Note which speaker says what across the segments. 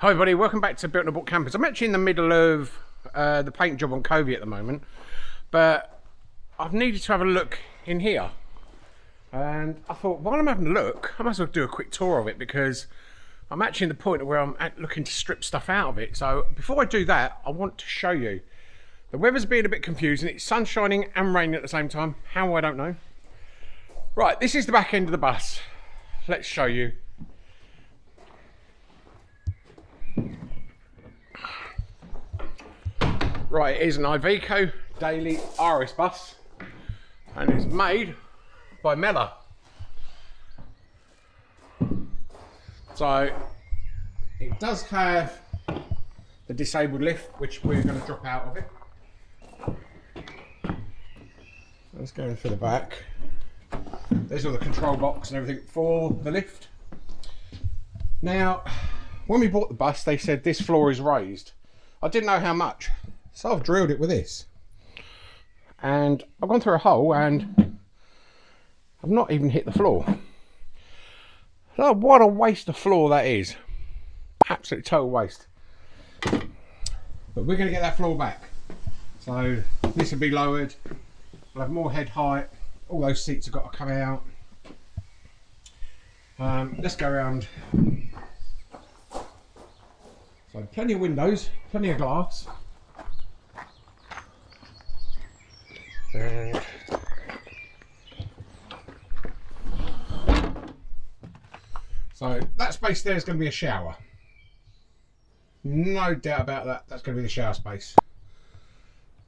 Speaker 1: Hi everybody, welcome back to Built and Bought Campers. I'm actually in the middle of uh, the paint job on Covey at the moment, but I've needed to have a look in here. And I thought, while I'm having a look, I might as well do a quick tour of it because I'm actually in the point where I'm looking to strip stuff out of it. So before I do that, I want to show you. The weather's being a bit confusing. It's sun shining and raining at the same time. How, I don't know. Right, this is the back end of the bus. Let's show you. Right, it is an Iveco Daily RS bus and it's made by Mellor. So it does have the disabled lift which we're going to drop out of it. Let's go in for the back. There's all the control box and everything for the lift. Now, when we bought the bus, they said this floor is raised. I didn't know how much. So I've drilled it with this. And I've gone through a hole and I've not even hit the floor. So what a waste of floor that is. Absolute total waste. But we're going to get that floor back. So this will be lowered. We'll have more head height. All those seats have got to come out. Um, let's go around. So plenty of windows, plenty of glass. And so that space there is going to be a shower. No doubt about that. That's going to be the shower space.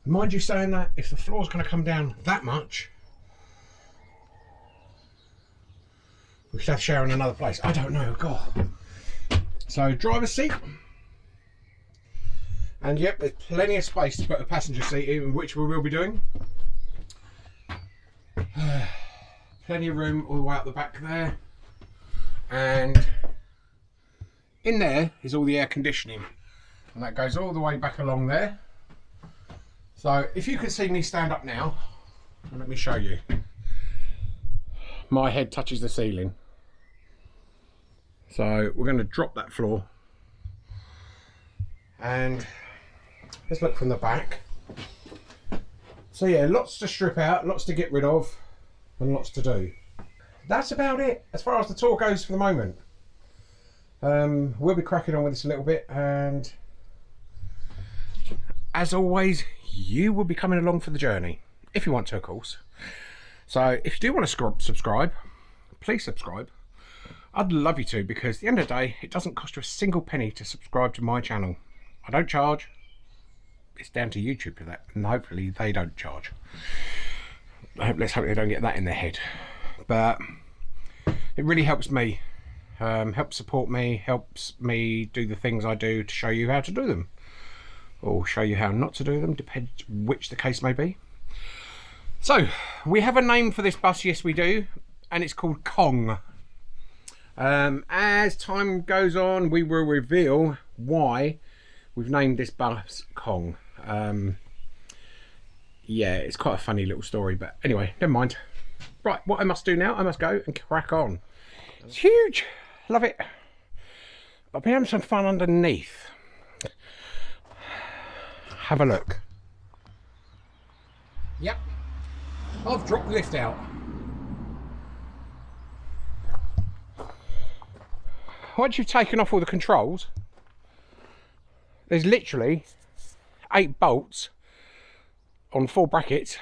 Speaker 1: Mind you saying that if the floor's going to come down that much, we should have shower in another place. I don't know. God. So driver's seat. And yep, there's plenty of space to put a passenger seat in, which we will be doing. plenty of room all the way up the back there. And in there is all the air conditioning. And that goes all the way back along there. So if you can see me stand up now let me show you. My head touches the ceiling. So we're going to drop that floor. And let's look from the back so yeah lots to strip out lots to get rid of and lots to do. That's about it as far as the tour goes for the moment. Um, we'll be cracking on with this a little bit and as always you will be coming along for the journey if you want to of course. So if you do want to subscribe please subscribe. I'd love you to because at the end of the day it doesn't cost you a single penny to subscribe to my channel. I don't charge. It's down to YouTube for that and hopefully they don't charge. Let's hope they don't get that in their head. But it really helps me um, helps support me helps me do the things I do to show you how to do them. Or show you how not to do them depends which the case may be. So we have a name for this bus yes we do and it's called Kong. Um, as time goes on we will reveal why we've named this bus Kong um, yeah, it's quite a funny little story, but anyway, never mind. Right, what I must do now, I must go and crack on. It's huge, love it. I've been having some fun underneath. Have a look. Yep, I've dropped the lift out. Once you've taken off all the controls, there's literally eight bolts on four brackets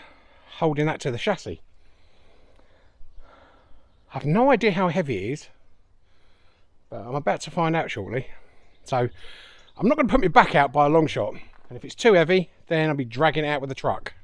Speaker 1: holding that to the chassis. I have no idea how heavy it is, but I'm about to find out shortly. So I'm not going to put my back out by a long shot. And if it's too heavy, then I'll be dragging it out with the truck.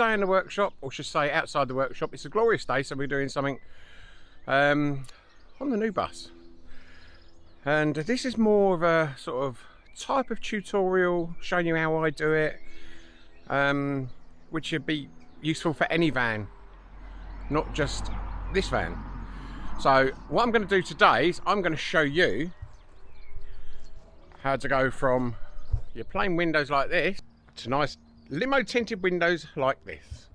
Speaker 1: Today in the workshop, or should say outside the workshop, it's a glorious day, so we're doing something um, on the new bus. And this is more of a sort of type of tutorial showing you how I do it, um, which would be useful for any van, not just this van. So what I'm going to do today is I'm going to show you how to go from your plain windows like this to nice limo tinted windows like this.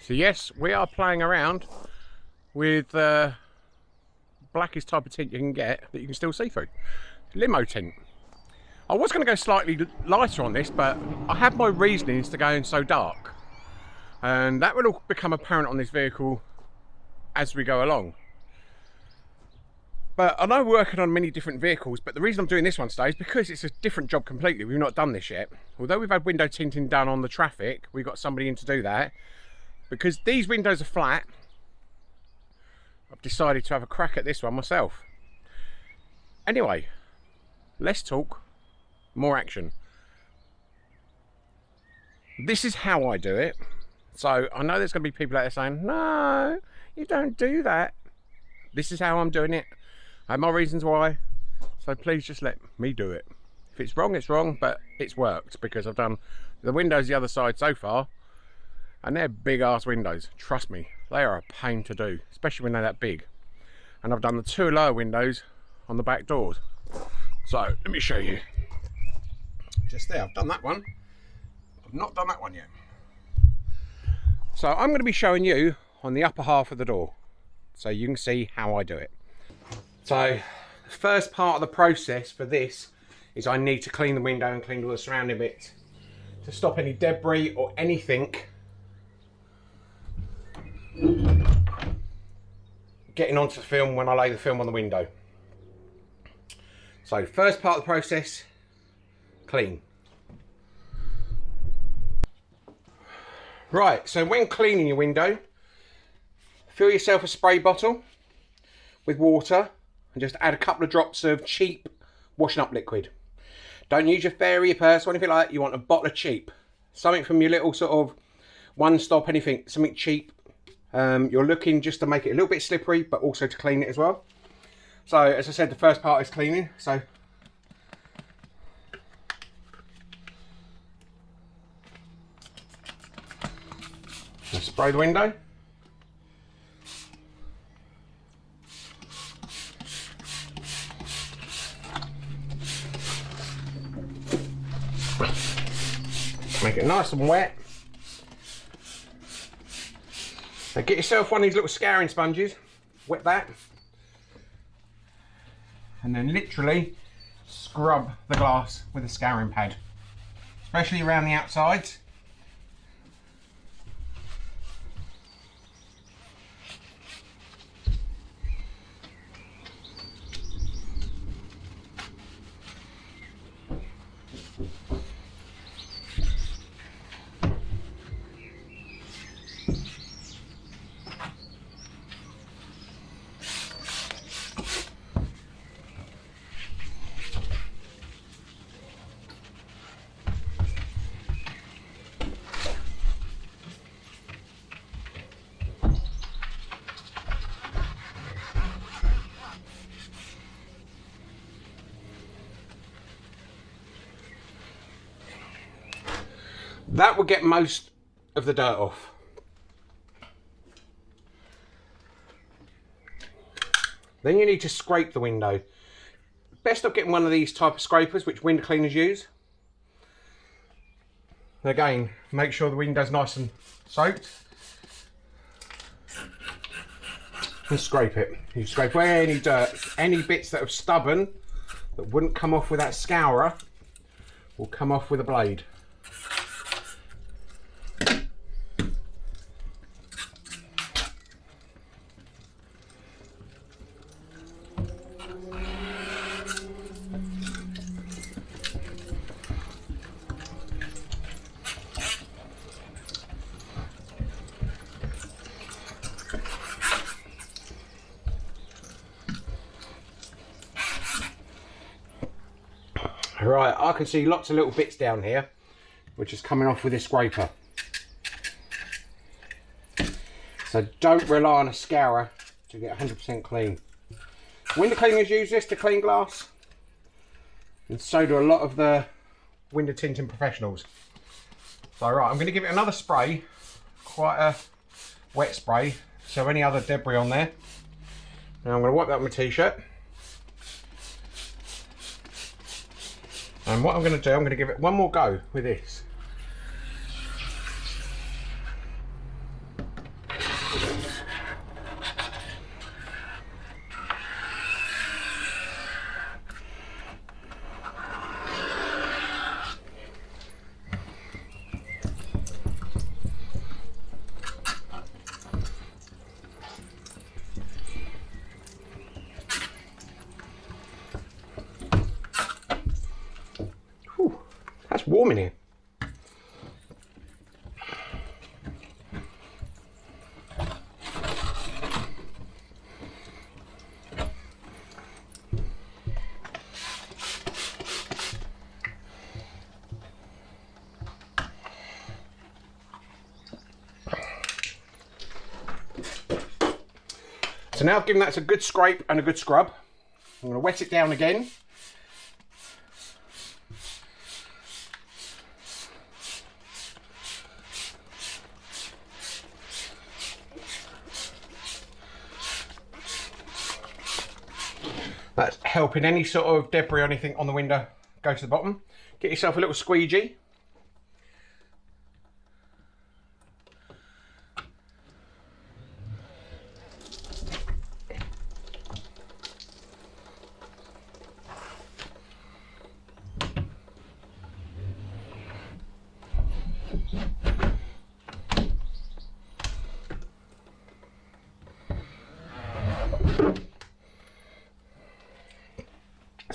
Speaker 1: So yes, we are playing around with uh, blackest type of tint you can get that you can still see through. Limo tint. I was going to go slightly lighter on this, but I have my reasonings to going so dark. And that will all become apparent on this vehicle as we go along. But I know we're working on many different vehicles, but the reason I'm doing this one today is because it's a different job completely. We've not done this yet. Although we've had window tinting done on the Trafic, we've got somebody in to do that. Because these windows are flat, I've decided to have a crack at this one myself. Anyway, less talk, more action. This is how I do it. So I know there's going to be people out there saying, no, you don't do that. This is how I'm doing it. Have my reasons why. So please just let me do it. If it's wrong, it's wrong, but it's worked because I've done the windows the other side so far. And they're big ass windows. Trust me, they are a pain to do, especially when they're that big. And I've done the two lower windows on the back doors. So let me show you. Just there, I've done that one. I've not done that one yet. So I'm going to be showing you on the upper half of the door so you can see how I do it. So the first part of the process for this is I need to clean the window and clean all the surrounding bits to stop any debris or anything getting onto the film when I lay the film on the window. So first part of the process, clean. Right, so when cleaning your window, fill yourself a spray bottle with water and just add a couple of drops of cheap washing up liquid. Don't use your fairy purse or anything like that. You want a bottle of cheap. Something from your little sort of one stop anything, something cheap. Um, you're looking just to make it a little bit slippery, but also to clean it as well. So as I said, the first part is cleaning. So spray the window. Make it nice and wet. Now get yourself one of these little scouring sponges, wet that, and then literally scrub the glass with a scouring pad, especially around the outsides. That will get most of the dirt off. Then you need to scrape the window. Best of getting one of these type of scrapers, which window cleaners use. Again, make sure the window's nice and soaked. And scrape it. You scrape away any dirt, any bits that are stubborn, that wouldn't come off with that scourer, will come off with a blade. Right, I can see lots of little bits down here, which is coming off with this scraper. So don't rely on a scourer to get 100% clean. Window cleaners use this to clean glass, and so do a lot of the window tinting professionals. So right, I'm going to give it another spray, quite a wet spray, so any other debris on there. Now I'm going to wipe that with my t-shirt. And what I'm going to do, I'm going to give it one more go with this. So now I've given that a good scrape and a good scrub. I'm going to wet it down again Helping any sort of debris or anything on the window go to the bottom. Get yourself a little squeegee.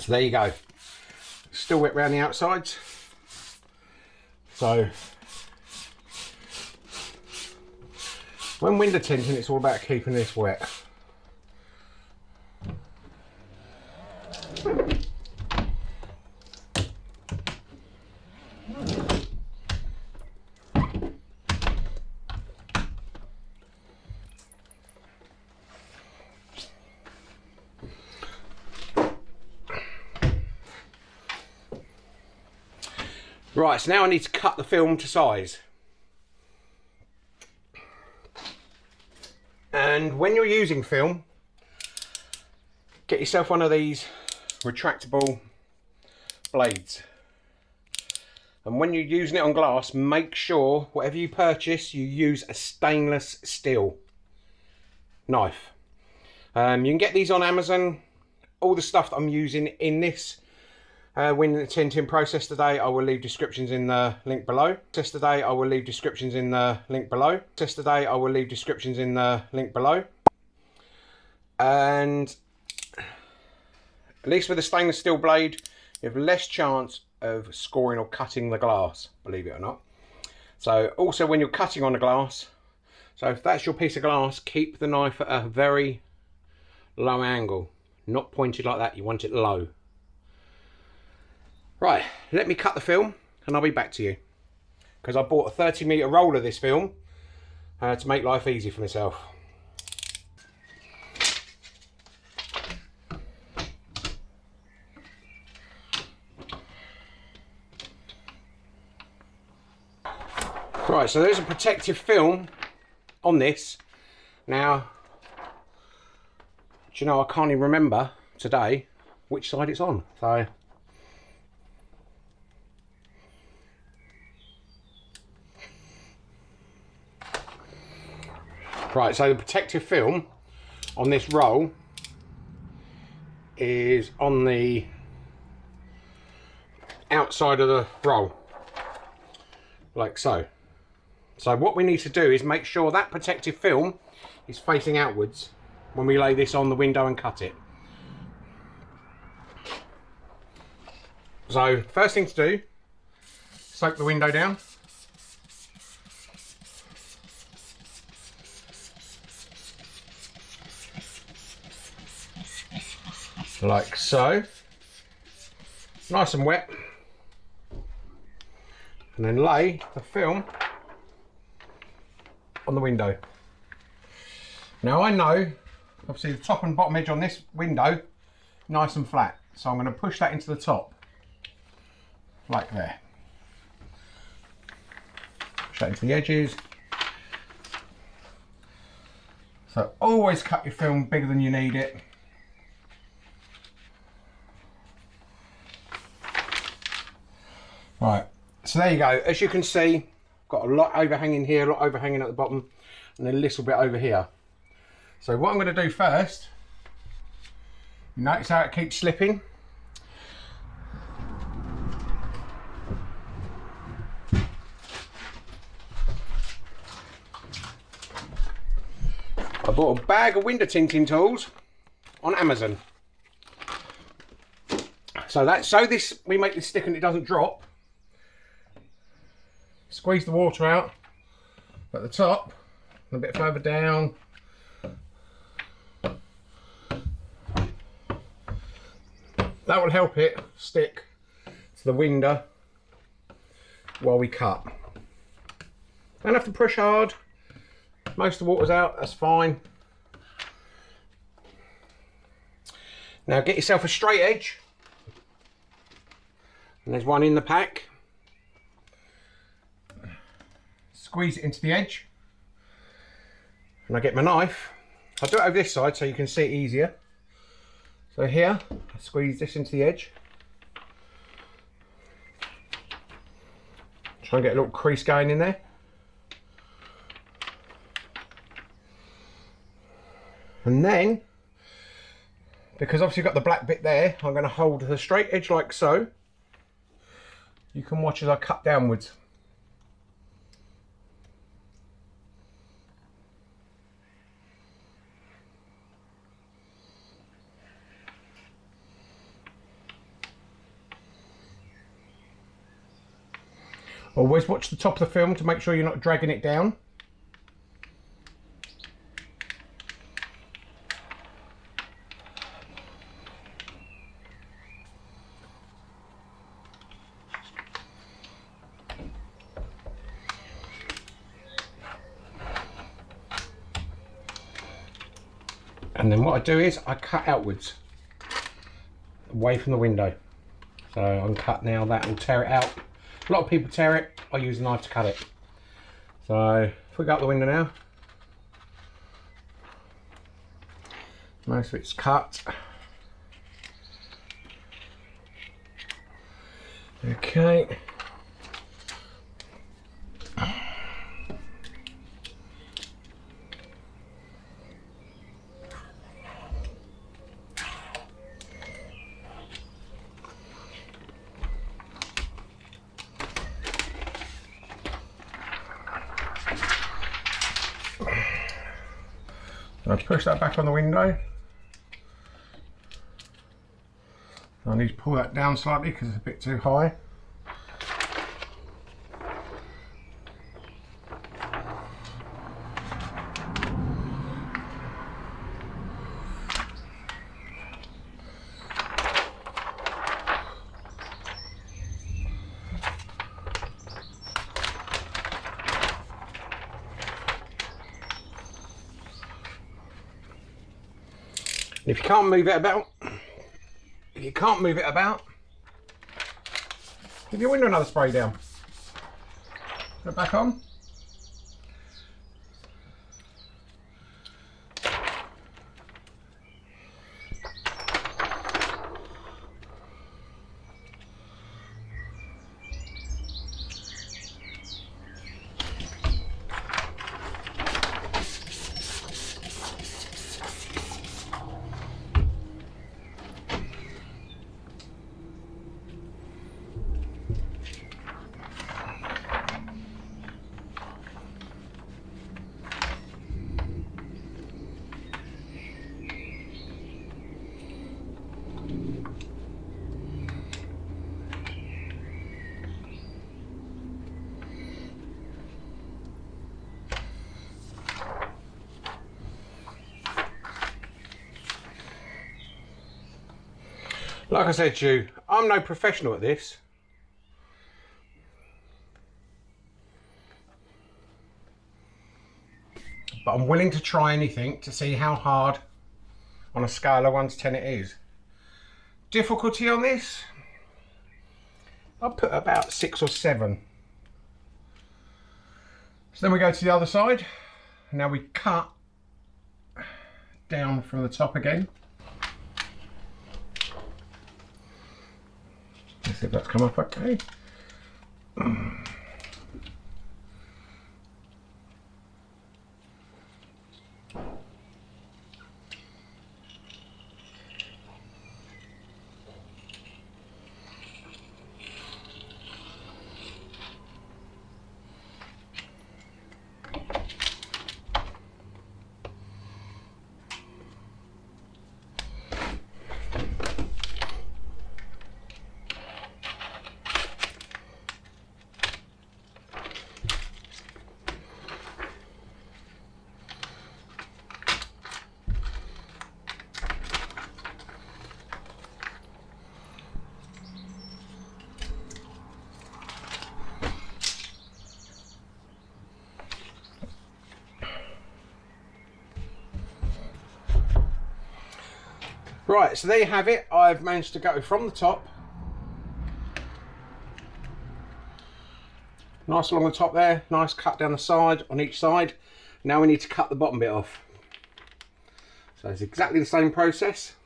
Speaker 1: So there you go. Still wet around the outsides. So when window tinting, it's all about keeping this wet. Right, so now I need to cut the film to size. And when you're using film, get yourself one of these retractable blades. And when you're using it on glass, make sure whatever you purchase, you use a stainless steel knife. Um, you can get these on Amazon. All the stuff that I'm using in this uh, window tinting process today, I will leave descriptions in the link below. Test today, I will leave descriptions in the link below. Test today, I will leave descriptions in the link below. And at least with a stainless steel blade, you have less chance of scoring or cutting the glass, believe it or not. So also when you're cutting on the glass, so if that's your piece of glass, keep the knife at a very low angle, not pointed like that, you want it low. Right, let me cut the film and I'll be back to you. Because I bought a 30 metre roll of this film uh, to make life easy for myself. Right, so there's a protective film on this. Now, do you know, I can't even remember today which side it's on. So Right, so the protective film on this roll is on the outside of the roll, like so. So what we need to do is make sure that protective film is facing outwards when we lay this on the window and cut it. So first thing to do, soak the window down. Like so. Nice and wet. and then lay the film on the window. Now I know, obviously the top and bottom edge on this window, nice and flat. So I'm going to push that into the top, like there. Push that into the edges. So always cut your film bigger than you need it. Right, so there you go. As you can see, got a lot overhanging here, a lot overhanging at the bottom, and a little bit over here. So what I'm going to do first, you notice how it keeps slipping? I bought a bag of window tinting tools on Amazon. So that so this we make this stick and it doesn't drop. Squeeze the water out at the top, a bit further down. That will help it stick to the window while we cut. Don't have to push hard. Most of the water's out, that's fine. Now get yourself a straight edge. And there's one in the pack. Squeeze it into the edge. And I get my knife. I'll do it over this side so you can see it easier. So here, I squeeze this into the edge. Try and get a little crease going in there. And then, because obviously got the black bit there, I'm going to hold the straight edge like so. You can watch as I cut downwards. Always watch the top of the film to make sure you're not dragging it down. And then what I do is I cut outwards away from the window. So I'm cut now, that will tear it out a lot of people tear it. I use a knife to cut it. So if we go out the window now, most of it's cut. Okay. I push that back on the window. I need to pull that down slightly because it's a bit too high. If you can't move it about, if you can't move it about, give your window another spray down. Put it back on. Like I said to you, I'm no professional at this. But I'm willing to try anything to see how hard on a scale of 1 to 10 it is. Difficulty on this? I'll put about 6 or 7. So then we go to the other side. Now we cut down from the top again. See if that's come up okay. Right, so there you have it. I've managed to go from the top. Nice along the top there, nice cut down the side on each side. Now we need to cut the bottom bit off. So it's exactly the same process.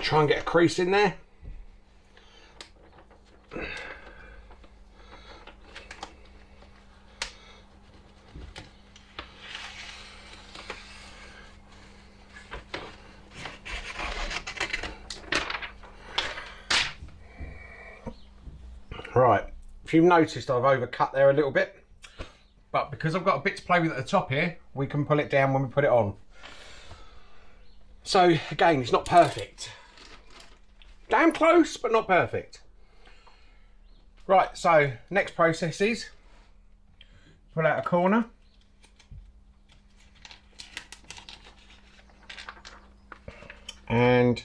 Speaker 1: Try and get a crease in there. Right, you've noticed I've overcut there a little bit, but because I've got a bit to play with at the top here, we can pull it down when we put it on. So again, it's not perfect. Damn close, but not perfect. Right, so next process is pull out a corner. And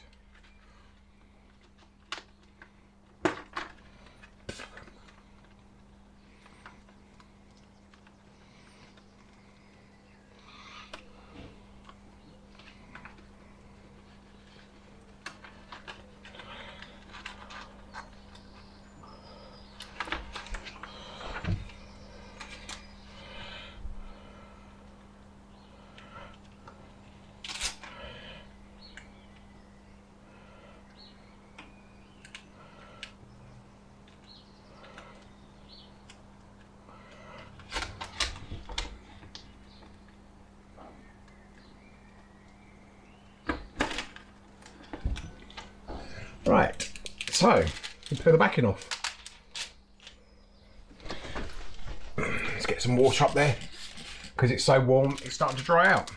Speaker 1: Right, so we peel the backing off. Let's get some water up there because it's so warm it's starting to dry out.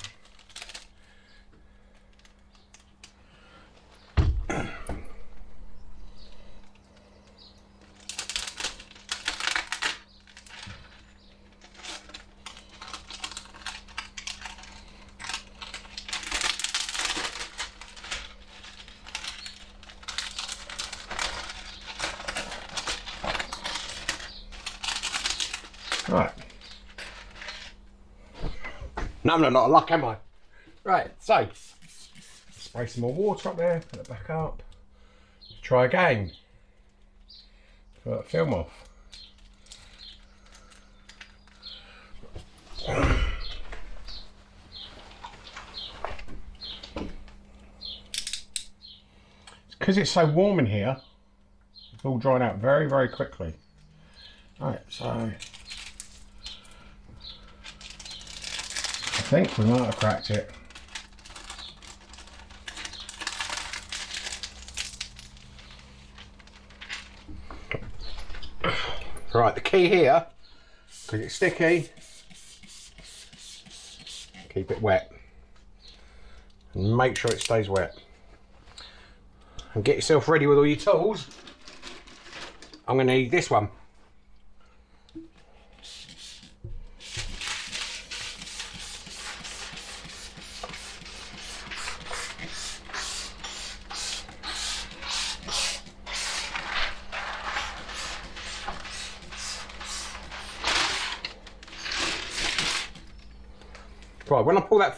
Speaker 1: Right. No, I'm not a lot of luck, am I? Right, so spray some more water up there, put it back up. Try again. Put that film off. Because it's so warm in here, it's all drying out very, very quickly. Right, so think we might have cracked it. Right, the key here, because it's sticky, keep it wet. And make sure it stays wet. And get yourself ready with all your tools. I'm going to need this one.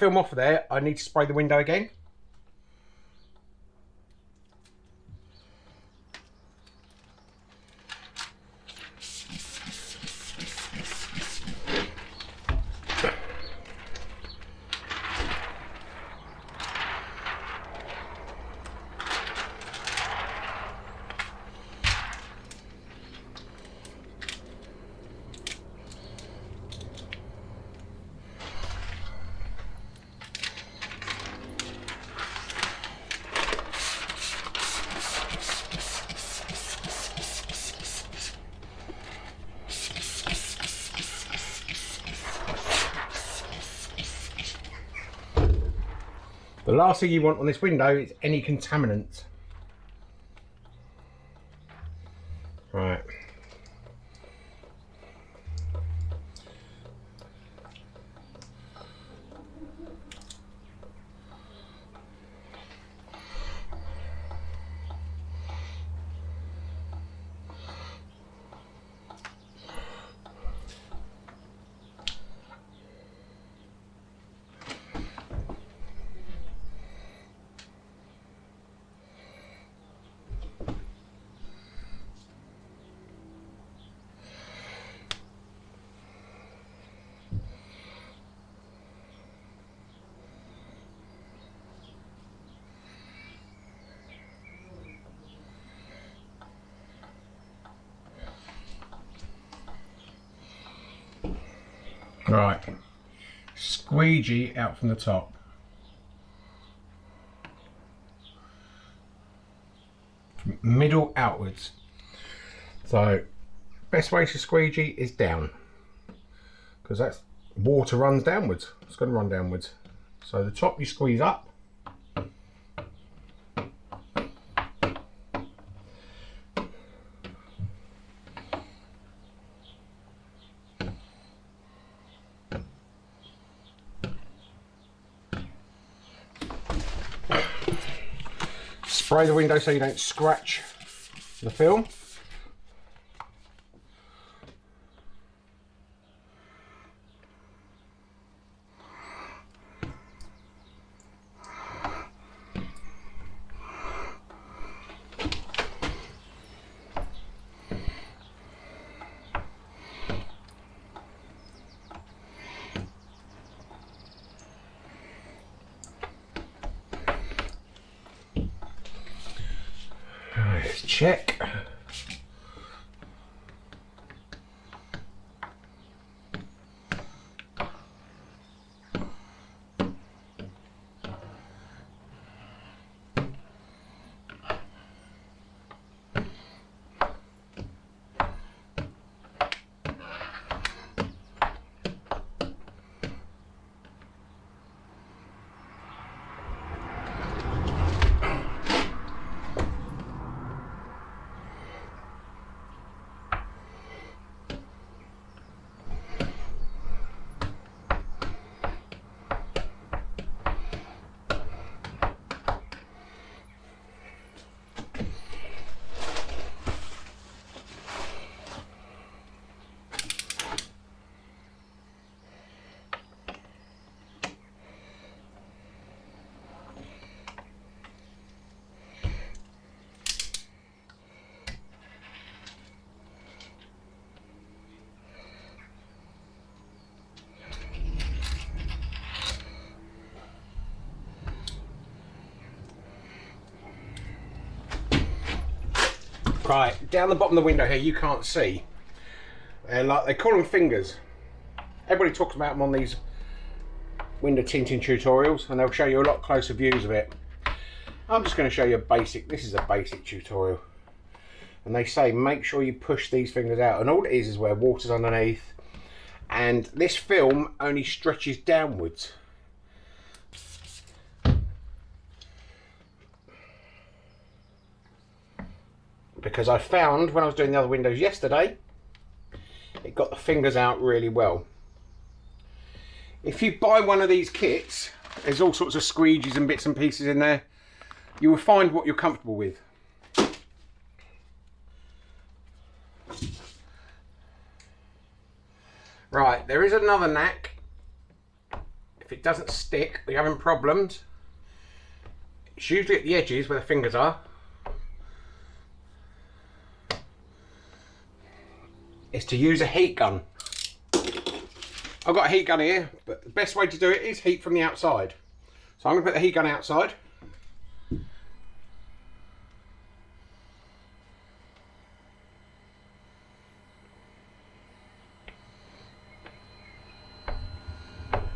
Speaker 1: Film off of there, I need to spray the window again. The last thing you want on this window is any contaminants. Right. Squeegee out from the top. Middle outwards. So, best way to squeegee is down. Because that's water runs downwards. It's going to run downwards. So the top you squeeze up. Spray the window so you don't scratch the film. Let's check. Right, down the bottom of the window here, you can't see. And like they call them fingers. Everybody talks about them on these window tinting tutorials, and they'll show you a lot closer views of it. I'm just going to show you a basic. This is a basic tutorial, and they say make sure you push these fingers out. And all it is is where water's underneath, and this film only stretches downwards. Because I found when I was doing the other windows yesterday it got the fingers out really well. If you buy one of these kits there's all sorts of squeegees and bits and pieces in there. You will find what you're comfortable with. Right there is another knack. If it doesn't stick, you're having problems, it's usually at the edges where the fingers are. Is to use a heat gun. I've got a heat gun here, but the best way to do it is heat from the outside. So I'm going to put the heat gun outside.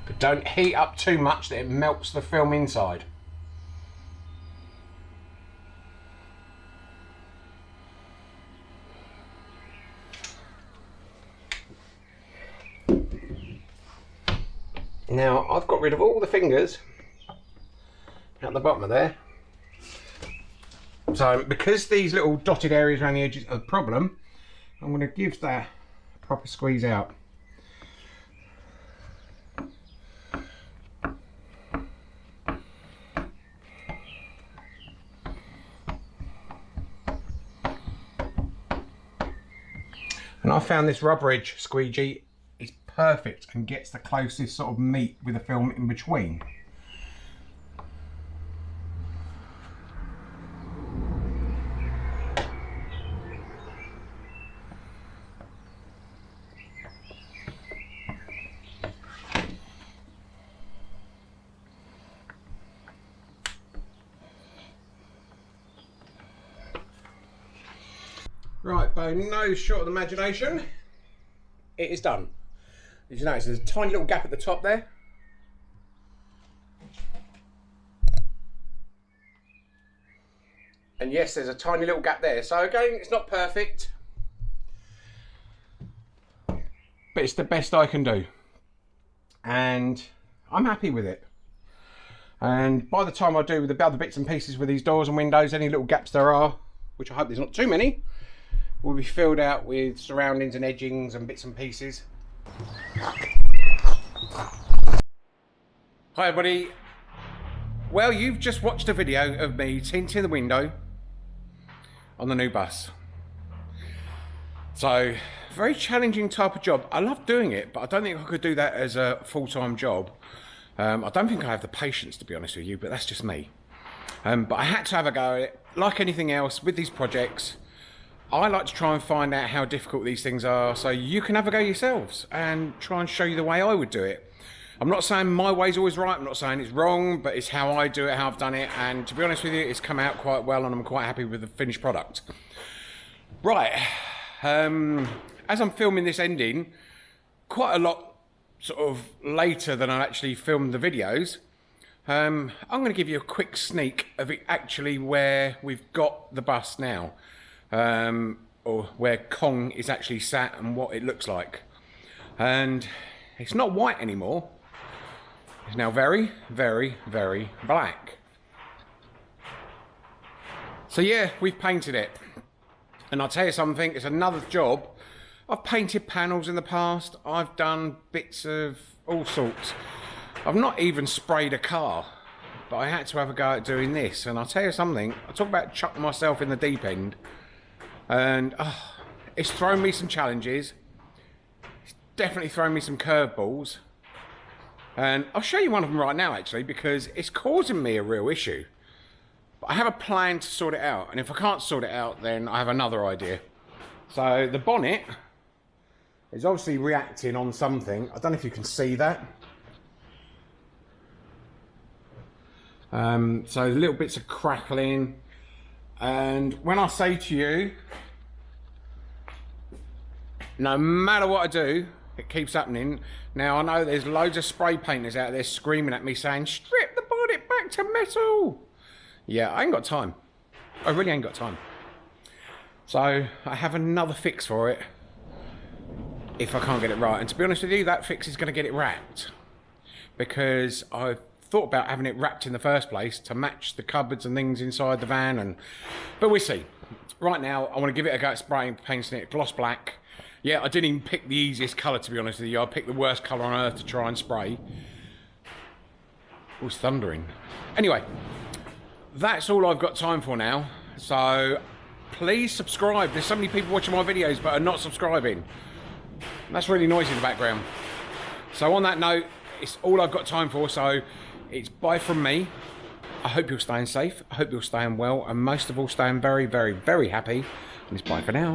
Speaker 1: But don't heat up too much that it melts the film inside. Now I've got rid of all the fingers at the bottom of there. So because these little dotted areas around the edges are the problem, I'm going to give that a proper squeeze out. And I found this rubber edge squeegee perfect and gets the closest sort of meet with the film in between. Right, by no short of imagination, it is done. Did you notice there's a tiny little gap at the top there? And yes, there's a tiny little gap there. So again, it's not perfect. But it's the best I can do. And I'm happy with it. And by the time I do with the other bits and pieces with these doors and windows, any little gaps there are, which I hope there's not too many, will be filled out with surroundings and edgings and bits and pieces. Hi everybody. Well, you've just watched a video of me tinting the window on the new bus. So, very challenging type of job. I love doing it, but I don't think I could do that as a full-time job. Um, I don't think I have the patience, to be honest with you, but that's just me. Um, but I had to have a go at it. Like anything else, with these projects, I like to try and find out how difficult these things are so you can have a go yourselves and try and show you the way I would do it. I'm not saying my way's always right, I'm not saying it's wrong, but it's how I do it, how I've done it, and to be honest with you, it's come out quite well and I'm quite happy with the finished product. Right, um, as I'm filming this ending, quite a lot sort of later than I actually filmed the videos, um, I'm going to give you a quick sneak of it actually where we've got the bus now um, or where Kong is actually sat and what it looks like. And it's not white anymore. It's now very, very, very black. So yeah, we've painted it. And I'll tell you something, it's another job. I've painted panels in the past. I've done bits of all sorts. I've not even sprayed a car, but I had to have a go at doing this. And I'll tell you something, I talk about chucking myself in the deep end and oh, it's thrown me some challenges. It's definitely thrown me some curveballs. And I'll show you one of them right now, actually, because it's causing me a real issue. But I have a plan to sort it out, and if I can't sort it out, then I have another idea. So the bonnet is obviously reacting on something. I don't know if you can see that. Um, so little bits of crackling. And when I say to you, no matter what I do, it keeps happening. Now I know there's loads of spray painters out there screaming at me saying, strip the bonnet back to metal. Yeah, I ain't got time. I really ain't got time. So I have another fix for it if I can't get it right. And to be honest with you, that fix is going to get it wrapped because I've thought about having it wrapped in the first place to match the cupboards and things inside the van and but we'll see. Right now I want to give it a go at spraying painting it gloss black. Yeah I didn't even pick the easiest colour to be honest with you. I picked the worst colour on earth to try and spray. It was thundering. Anyway that's all I've got time for now. So please subscribe. There's so many people watching my videos but are not subscribing. That's really noisy in the background. So on that note it's all I've got time for. So it's bye from me. I hope you're staying safe. I hope you're staying well, and most of all, staying very, very, very happy. And it's bye for now.